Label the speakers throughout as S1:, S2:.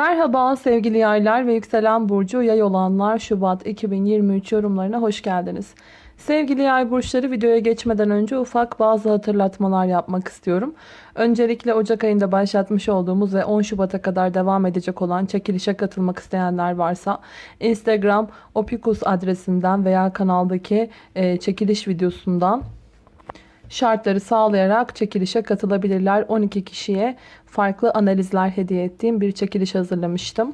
S1: Merhaba sevgili yaylar ve yükselen burcu yay olanlar Şubat 2023 yorumlarına hoş geldiniz. Sevgili yay burçları videoya geçmeden önce ufak bazı hatırlatmalar yapmak istiyorum. Öncelikle Ocak ayında başlatmış olduğumuz ve 10 Şubat'a kadar devam edecek olan çekilişe katılmak isteyenler varsa Instagram opikus adresinden veya kanaldaki çekiliş videosundan şartları sağlayarak çekilişe katılabilirler. 12 kişiye farklı analizler hediye ettiğim bir çekiliş hazırlamıştım.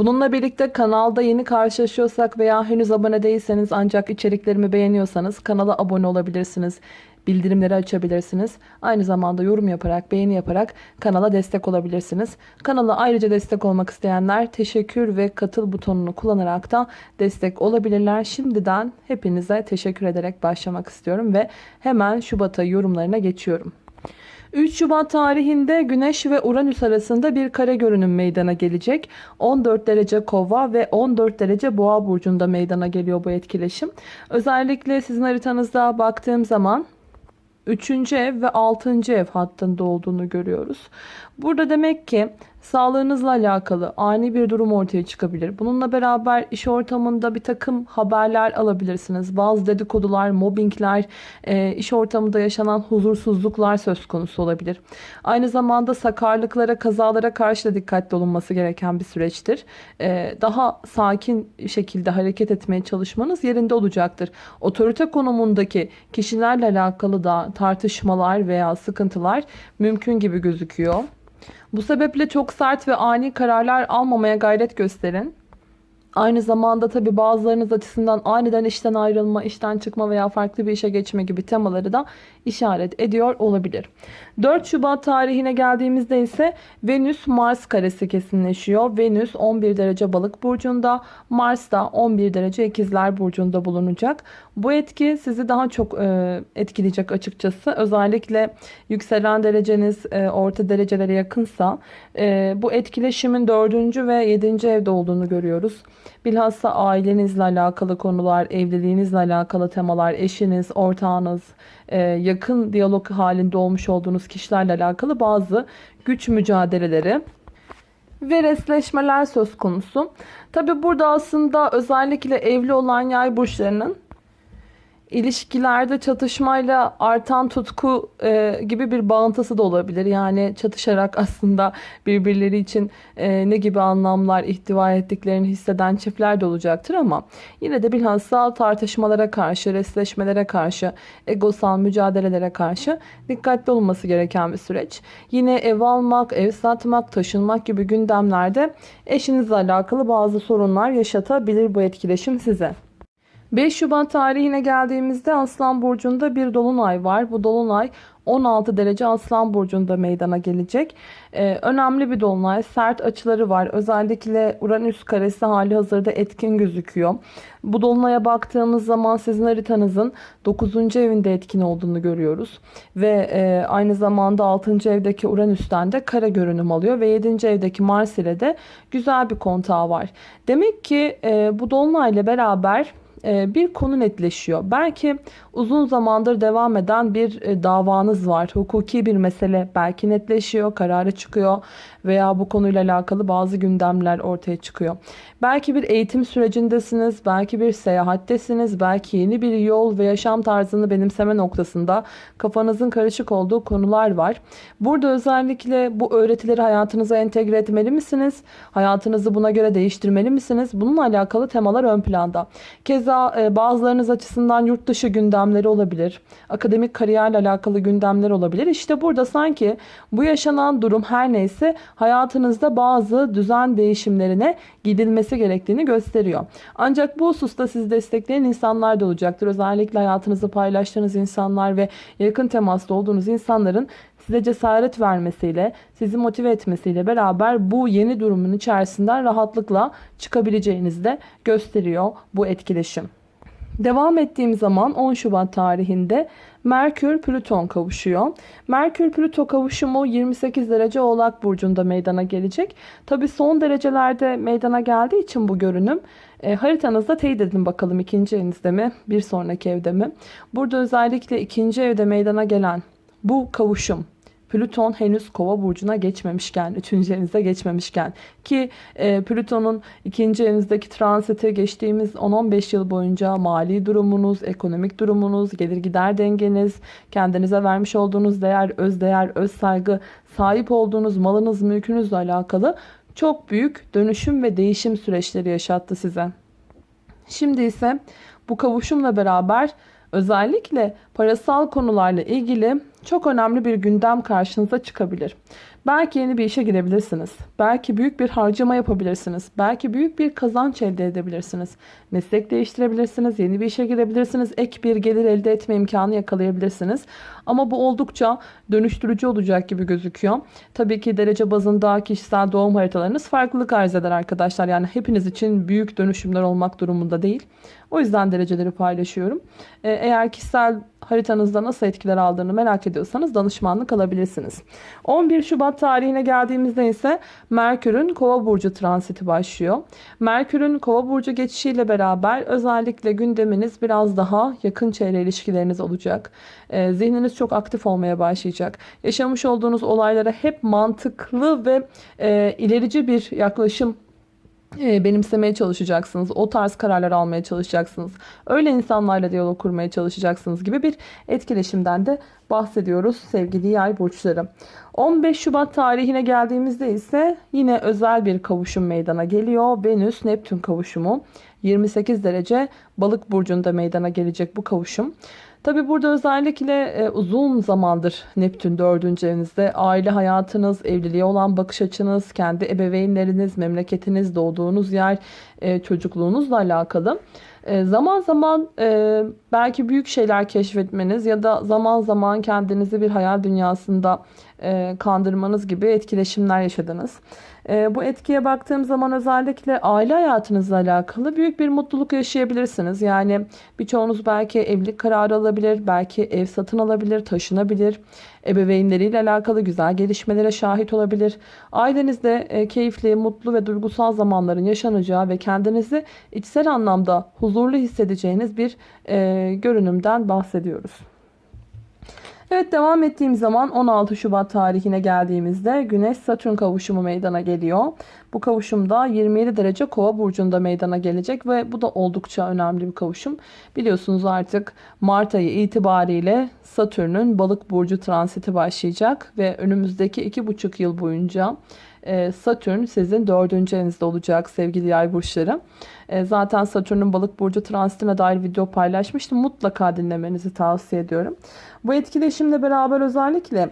S1: Bununla birlikte kanalda yeni karşılaşıyorsak veya henüz abone değilseniz ancak içeriklerimi beğeniyorsanız kanala abone olabilirsiniz. Bildirimleri açabilirsiniz. Aynı zamanda yorum yaparak, beğeni yaparak kanala destek olabilirsiniz. Kanala ayrıca destek olmak isteyenler teşekkür ve katıl butonunu kullanarak da destek olabilirler. Şimdiden hepinize teşekkür ederek başlamak istiyorum ve hemen Şubat ayı yorumlarına geçiyorum. 3 Şubat tarihinde Güneş ve Uranüs arasında bir kare görünüm meydana gelecek. 14 derece kova ve 14 derece boğa burcunda meydana geliyor bu etkileşim. Özellikle sizin haritanızda baktığım zaman 3. ev ve 6. ev hattında olduğunu görüyoruz. Burada demek ki sağlığınızla alakalı ani bir durum ortaya çıkabilir. Bununla beraber iş ortamında bir takım haberler alabilirsiniz. Bazı dedikodular, mobbingler, e, iş ortamında yaşanan huzursuzluklar söz konusu olabilir. Aynı zamanda sakarlıklara, kazalara karşı da dikkatli olunması gereken bir süreçtir. E, daha sakin şekilde hareket etmeye çalışmanız yerinde olacaktır. Otorite konumundaki kişilerle alakalı da tartışmalar veya sıkıntılar mümkün gibi gözüküyor. Bu sebeple çok sert ve ani kararlar almamaya gayret gösterin. Aynı zamanda tabi bazılarınız açısından aniden işten ayrılma, işten çıkma veya farklı bir işe geçme gibi temaları da işaret ediyor olabilir. 4 Şubat tarihine geldiğimizde ise Venüs Mars karesi kesinleşiyor. Venüs 11 derece balık burcunda, Mars da 11 derece ikizler burcunda bulunacak. Bu etki sizi daha çok e, etkileyecek açıkçası. Özellikle yükselen dereceniz e, orta derecelere yakınsa e, bu etkileşimin 4. ve 7. evde olduğunu görüyoruz. Bilhassa ailenizle alakalı konular, evliliğinizle alakalı temalar, eşiniz, ortağınız, e, yakın diyalog halinde olmuş olduğunuz kişilerle alakalı bazı güç mücadeleleri ve resleşmeler söz konusu. Tabi burada aslında özellikle evli olan yay burçlarının ilişkilerde çatışmayla artan tutku e, gibi bir bağıntısı da olabilir. Yani çatışarak aslında birbirleri için e, ne gibi anlamlar ihtiva ettiklerini hisseden çiftler de olacaktır ama yine de bilhassa tartışmalara karşı, resleşmelere karşı, egosal mücadelelere karşı dikkatli olması gereken bir süreç. Yine ev almak, ev satmak, taşınmak gibi gündemlerde eşinizle alakalı bazı sorunlar yaşatabilir bu etkileşim size. 5 Şubat tarihine geldiğimizde Aslan Burcu'nda bir dolunay var. Bu dolunay 16 derece Aslan Burcu'nda meydana gelecek. Ee, önemli bir dolunay. Sert açıları var. Özellikle Uranüs karesi hali hazırda etkin gözüküyor. Bu dolunaya baktığımız zaman sizin haritanızın 9. evinde etkin olduğunu görüyoruz. Ve e, aynı zamanda 6. evdeki Uranüs'ten de kare görünüm alıyor. Ve 7. evdeki Mars ile de güzel bir kontağı var. Demek ki e, bu dolunayla beraber bir konu netleşiyor. Belki uzun zamandır devam eden bir e, davanız var. Hukuki bir mesele belki netleşiyor, kararı çıkıyor veya bu konuyla alakalı bazı gündemler ortaya çıkıyor. Belki bir eğitim sürecindesiniz, belki bir seyahattesiniz, belki yeni bir yol ve yaşam tarzını benimseme noktasında kafanızın karışık olduğu konular var. Burada özellikle bu öğretileri hayatınıza entegre etmeli misiniz? Hayatınızı buna göre değiştirmeli misiniz? Bununla alakalı temalar ön planda. Keza e, bazılarınız açısından yurt dışı gündemleri olabilir. Akademik kariyerle alakalı gündemler olabilir. İşte burada sanki bu yaşanan durum her neyse hayatınızda bazı düzen değişimlerine gidilmesi gerektiğini gösteriyor. Ancak bu hususta sizi destekleyen insanlar da olacaktır. Özellikle hayatınızı paylaştığınız insanlar ve yakın temasta olduğunuz insanların size cesaret vermesiyle, sizi motive etmesiyle beraber bu yeni durumun içerisinden rahatlıkla çıkabileceğinizi de gösteriyor bu etkileşim. Devam ettiğim zaman 10 Şubat tarihinde Merkür-Plüton kavuşuyor. Merkür-Plüto kavuşumu 28 derece Oğlak Burcu'nda meydana gelecek. Tabi son derecelerde meydana geldiği için bu görünüm e, haritanızda teyit edin bakalım ikinci evinizde mi bir sonraki evde mi? Burada özellikle ikinci evde meydana gelen bu kavuşum Plüton henüz kova burcuna geçmemişken, 3. evinize geçmemişken ki e, Plüton'un 2. evinizdeki transiti geçtiğimiz 10-15 yıl boyunca mali durumunuz, ekonomik durumunuz, gelir gider dengeniz, kendinize vermiş olduğunuz değer, öz değer, öz saygı, sahip olduğunuz malınız, mülkünüzle alakalı çok büyük dönüşüm ve değişim süreçleri yaşattı size. Şimdi ise bu kavuşumla beraber özellikle parasal konularla ilgili çok önemli bir gündem karşınıza çıkabilir. Belki yeni bir işe girebilirsiniz. Belki büyük bir harcama yapabilirsiniz. Belki büyük bir kazanç elde edebilirsiniz. Meslek değiştirebilirsiniz. Yeni bir işe girebilirsiniz. Ek bir gelir elde etme imkanı yakalayabilirsiniz. Ama bu oldukça dönüştürücü olacak gibi gözüküyor. Tabii ki derece bazında kişisel doğum haritalarınız farklılık arz eder arkadaşlar. Yani hepiniz için büyük dönüşümler olmak durumunda değil. O yüzden dereceleri paylaşıyorum. Ee, eğer kişisel haritanızda nasıl etkiler aldığını merak ediyorsanız danışmanlık alabilirsiniz. 11 Şubat tarihine geldiğimizde ise Merkür'ün Kova burcu transiti başlıyor. Merkür'ün Kova burcu geçişiyle beraber özellikle gündeminiz biraz daha yakın çevre ilişkileriniz olacak. Ee, zihniniz çok aktif olmaya başlayacak. Yaşamış olduğunuz olaylara hep mantıklı ve e, ilerici bir yaklaşım benimsemeye çalışacaksınız. O tarz kararlar almaya çalışacaksınız. Öyle insanlarla diyalog kurmaya çalışacaksınız gibi bir etkileşimden de bahsediyoruz sevgili yay burçları. 15 Şubat tarihine geldiğimizde ise yine özel bir kavuşum meydana geliyor. Venüs Neptün kavuşumu 28 derece balık burcunda meydana gelecek bu kavuşum. Tabi burada özellikle e, uzun zamandır Neptün 4. evinizde aile hayatınız, evliliğe olan bakış açınız, kendi ebeveynleriniz, memleketiniz, doğduğunuz yer, e, çocukluğunuzla alakalı. E, zaman zaman e, belki büyük şeyler keşfetmeniz ya da zaman zaman kendinizi bir hayal dünyasında e, kandırmanız gibi etkileşimler yaşadınız. E, bu etkiye baktığım zaman özellikle aile hayatınızla alakalı büyük bir mutluluk yaşayabilirsiniz. Yani birçoğunuz belki evlilik kararı alabilir, belki ev satın alabilir, taşınabilir. Ebeveynleriyle alakalı güzel gelişmelere şahit olabilir. Ailenizde e, keyifli, mutlu ve duygusal zamanların yaşanacağı ve kendinizi içsel anlamda huzurlu hissedeceğiniz bir e, görünümden bahsediyoruz. Evet devam ettiğim zaman 16 Şubat tarihine geldiğimizde Güneş Satürn kavuşumu meydana geliyor. Bu kavuşumda 27 derece Kova burcunda meydana gelecek ve bu da oldukça önemli bir kavuşum. Biliyorsunuz artık Mart ayı itibariyle Satürn'ün Balık burcu transiti başlayacak ve önümüzdeki 2,5 yıl boyunca Satürn sizin dördüncü evinizde olacak sevgili yay burçları. E, zaten Satürn'ün balık burcu transitine dair video paylaşmıştım. Mutlaka dinlemenizi tavsiye ediyorum. Bu etkileşimle beraber özellikle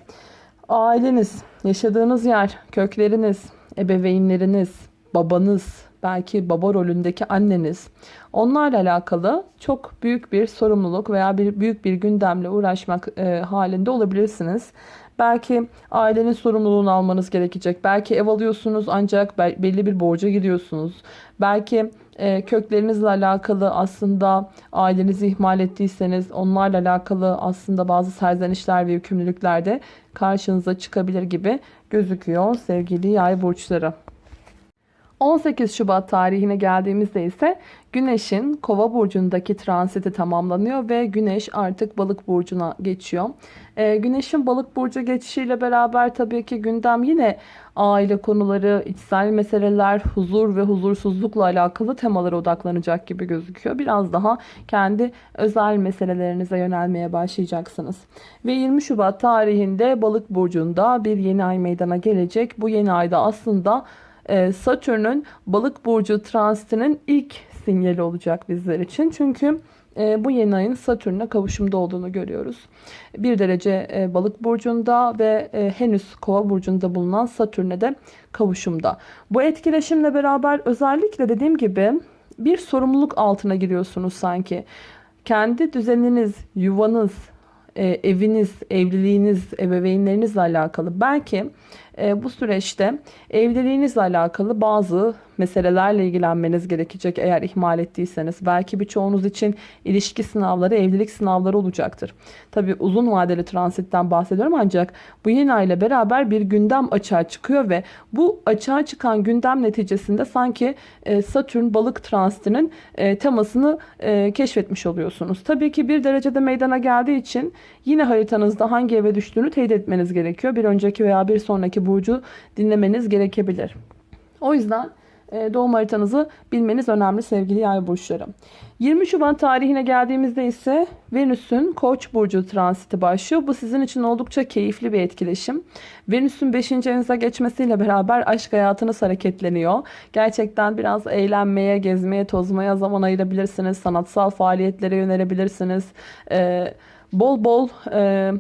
S1: aileniz, yaşadığınız yer, kökleriniz, ebeveynleriniz, babanız, belki baba rolündeki anneniz onlarla alakalı çok büyük bir sorumluluk veya bir büyük bir gündemle uğraşmak e, halinde olabilirsiniz. Belki ailenin sorumluluğunu almanız gerekecek. Belki ev alıyorsunuz ancak belli bir borca giriyorsunuz. Belki e, köklerinizle alakalı aslında ailenizi ihmal ettiyseniz onlarla alakalı aslında bazı serzenişler ve yükümlülükler de karşınıza çıkabilir gibi gözüküyor sevgili yay burçları. 18 Şubat tarihine geldiğimizde ise Güneş'in Kova burcundaki transiti tamamlanıyor ve Güneş artık Balık burcuna geçiyor. Ee, Güneş'in Balık burcu geçişiyle beraber tabii ki gündem yine aile konuları, içsel meseleler, huzur ve huzursuzlukla alakalı temalara odaklanacak gibi gözüküyor. Biraz daha kendi özel meselelerinize yönelmeye başlayacaksınız. Ve 20 Şubat tarihinde Balık burcunda bir yeni ay meydana gelecek. Bu yeni ayda aslında e, Satürn'ün balık burcu transitinin ilk sinyali olacak bizler için. Çünkü e, bu yeni ayın Satürn'e kavuşumda olduğunu görüyoruz. Bir derece e, balık burcunda ve henüz kova burcunda bulunan Satürn'e de kavuşumda. Bu etkileşimle beraber özellikle dediğim gibi bir sorumluluk altına giriyorsunuz sanki. Kendi düzeniniz, yuvanız, eviniz, evliliğiniz, ebeveynlerinizle alakalı belki e, bu süreçte evliliğinizle alakalı bazı meselelerle ilgilenmeniz gerekecek eğer ihmal ettiyseniz. Belki birçoğunuz için ilişki sınavları, evlilik sınavları olacaktır. Tabi uzun vadeli transitten bahsediyorum ancak bu yeni ay ile beraber bir gündem açığa çıkıyor ve bu açığa çıkan gündem neticesinde sanki e, Satürn balık transitinin e, temasını e, keşfetmiş oluyorsunuz. Tabii ki bir derecede meydana geldiği için yine haritanızda hangi eve düştüğünü teyit etmeniz gerekiyor. Bir önceki veya bir sonraki burcu dinlemeniz gerekebilir. O yüzden doğum haritanızı bilmeniz önemli sevgili yay burçları. 20 Şubat tarihine geldiğimizde ise Venüs'ün Koç burcu transiti başlıyor. Bu sizin için oldukça keyifli bir etkileşim. Venüs'ün 5. evinize geçmesiyle beraber aşk hayatınız hareketleniyor. Gerçekten biraz eğlenmeye, gezmeye, tozmaya zaman ayırabilirsiniz. Sanatsal faaliyetlere yönelebilirsiniz. Ee, bol bol e,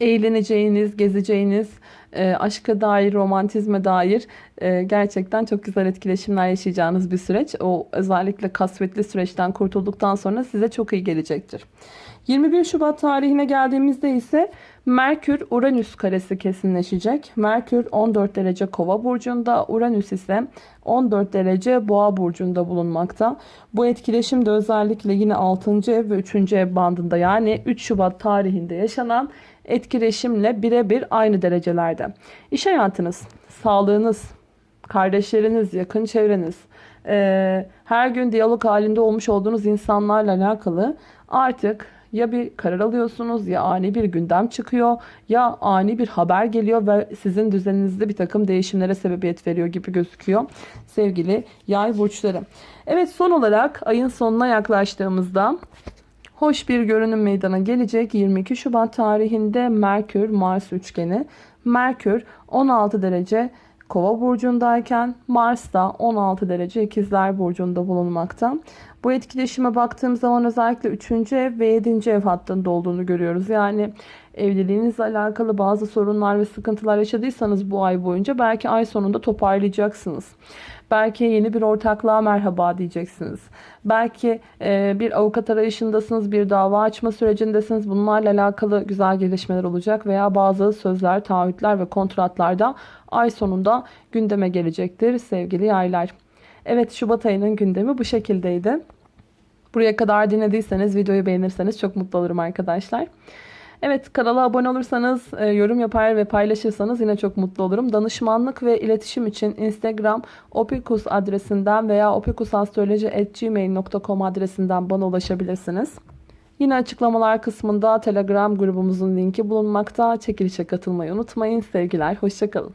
S1: eğleneceğiniz, gezeceğiniz, e, aşka dair, romantizme dair e, gerçekten çok güzel etkileşimler yaşayacağınız bir süreç. O özellikle kasvetli süreçten kurtulduktan sonra size çok iyi gelecektir. 21 Şubat tarihine geldiğimizde ise Merkür Uranüs karesi kesinleşecek. Merkür 14 derece Kova burcunda, Uranüs ise 14 derece Boğa burcunda bulunmakta. Bu etkileşim de özellikle yine 6. ev ve 3. ev bandında yani 3 Şubat tarihinde yaşanan etkileşimle birebir aynı derecelerde. İş hayatınız, sağlığınız, kardeşleriniz, yakın çevreniz, her gün diyalog halinde olmuş olduğunuz insanlarla alakalı artık ya bir karar alıyorsunuz ya ani bir gündem çıkıyor ya ani bir haber geliyor ve sizin düzeninizde bir takım değişimlere sebebiyet veriyor gibi gözüküyor sevgili yay burçları. Evet son olarak ayın sonuna yaklaştığımızda hoş bir görünüm meydana gelecek 22 Şubat tarihinde Merkür Mars üçgeni. Merkür 16 derece Kova burcundayken Mars da 16 derece ikizler burcunda bulunmakta. Bu etkileşime baktığım zaman özellikle 3. ev ve 7. ev hattında olduğunu görüyoruz. Yani evliliğinizle alakalı bazı sorunlar ve sıkıntılar yaşadıysanız bu ay boyunca belki ay sonunda toparlayacaksınız. Belki yeni bir ortaklığa merhaba diyeceksiniz. Belki e, bir avukat arayışındasınız, bir dava açma sürecindesiniz. Bunlarla alakalı güzel gelişmeler olacak veya bazı sözler, taahhütler ve kontratlarda ay sonunda gündeme gelecektir sevgili yaylar. Evet Şubat ayının gündemi bu şekildeydi. Buraya kadar dinlediyseniz videoyu beğenirseniz çok mutlu olurum arkadaşlar. Evet kanala abone olursanız, e, yorum yapar ve paylaşırsanız yine çok mutlu olurum. Danışmanlık ve iletişim için Instagram opikus adresinden veya opikusastroloji.gmail.com adresinden bana ulaşabilirsiniz. Yine açıklamalar kısmında Telegram grubumuzun linki bulunmakta. Çekilişe katılmayı unutmayın. Sevgiler, hoşçakalın.